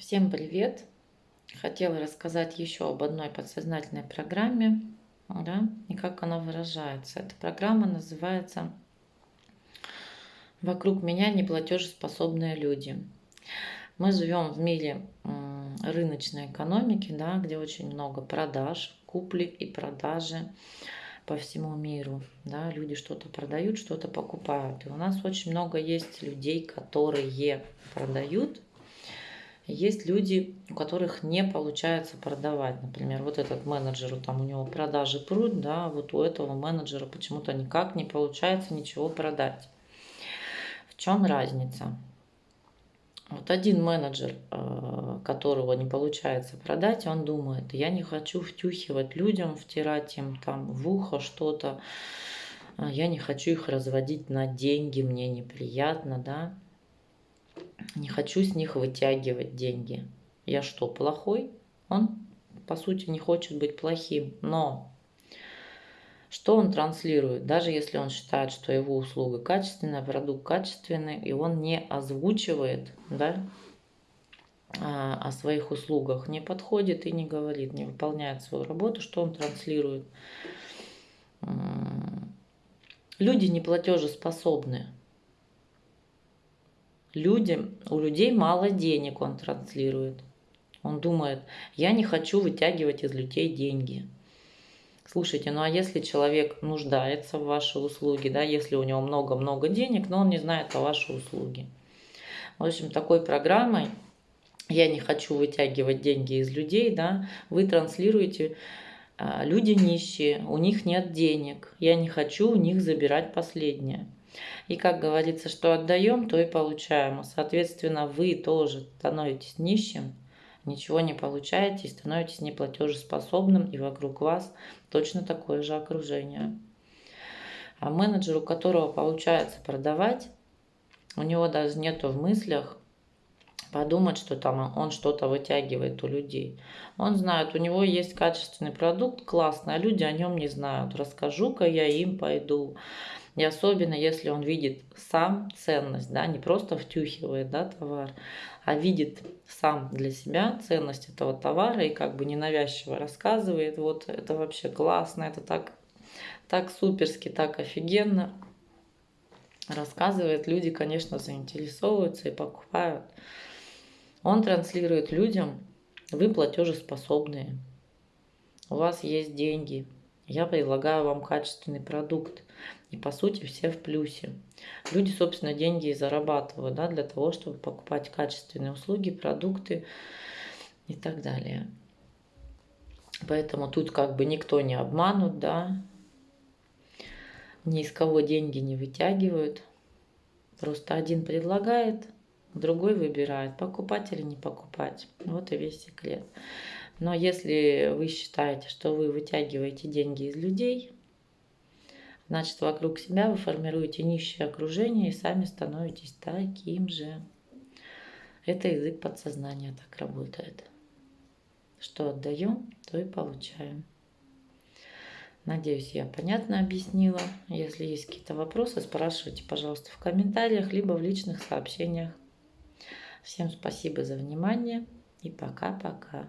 Всем привет! Хотела рассказать еще об одной подсознательной программе да, и как она выражается. Эта программа называется «Вокруг меня неплатежеспособные люди». Мы живем в мире рыночной экономики, да, где очень много продаж, купли и продажи по всему миру. Да, люди что-то продают, что-то покупают. И у нас очень много есть людей, которые продают есть люди, у которых не получается продавать. Например, вот этот менеджер, там у него продажи прут, да, вот у этого менеджера почему-то никак не получается ничего продать. В чем разница? Вот один менеджер, э, которого не получается продать, он думает, я не хочу втюхивать людям, втирать им там в ухо что-то, я не хочу их разводить на деньги, мне неприятно, да, не хочу с них вытягивать деньги. Я что, плохой? Он, по сути, не хочет быть плохим. Но что он транслирует? Даже если он считает, что его услуга качественная, продукт качественный, и он не озвучивает да, а, о своих услугах, не подходит и не говорит, не выполняет свою работу, что он транслирует? Люди неплатежеспособны людям, у людей мало денег он транслирует. Он думает, я не хочу вытягивать из людей деньги. Слушайте, ну а если человек нуждается в вашей услуге, да, если у него много-много денег, но он не знает о вашей услуге. В общем, такой программой «Я не хочу вытягивать деньги из людей», да, вы транслируете а, «Люди нищие, у них нет денег, я не хочу у них забирать последнее». И как говорится, что отдаем, то и получаем. Соответственно, вы тоже становитесь нищим, ничего не получаете и становитесь неплатежеспособным, и вокруг вас точно такое же окружение. А менеджер, у которого получается продавать, у него даже нету в мыслях подумать, что там он что-то вытягивает у людей. Он знает, у него есть качественный продукт, классный, а люди о нем не знают. Расскажу-ка я им пойду. И особенно, если он видит сам ценность, да, не просто втюхивает да, товар, а видит сам для себя ценность этого товара и как бы ненавязчиво рассказывает, вот это вообще классно, это так, так суперски, так офигенно рассказывает, люди, конечно, заинтересовываются и покупают. Он транслирует людям, вы платежеспособные, у вас есть деньги, я предлагаю вам качественный продукт. И по сути все в плюсе. Люди, собственно, деньги и зарабатывают да, для того, чтобы покупать качественные услуги, продукты и так далее. Поэтому тут как бы никто не обманут, да, ни из кого деньги не вытягивают. Просто один предлагает, другой выбирает, покупать или не покупать. Вот и весь секрет. Но если вы считаете, что вы вытягиваете деньги из людей, значит вокруг себя вы формируете нищее окружение и сами становитесь таким же. Это язык подсознания так работает. Что отдаем, то и получаем. Надеюсь, я понятно объяснила. Если есть какие-то вопросы, спрашивайте, пожалуйста, в комментариях, либо в личных сообщениях. Всем спасибо за внимание и пока-пока.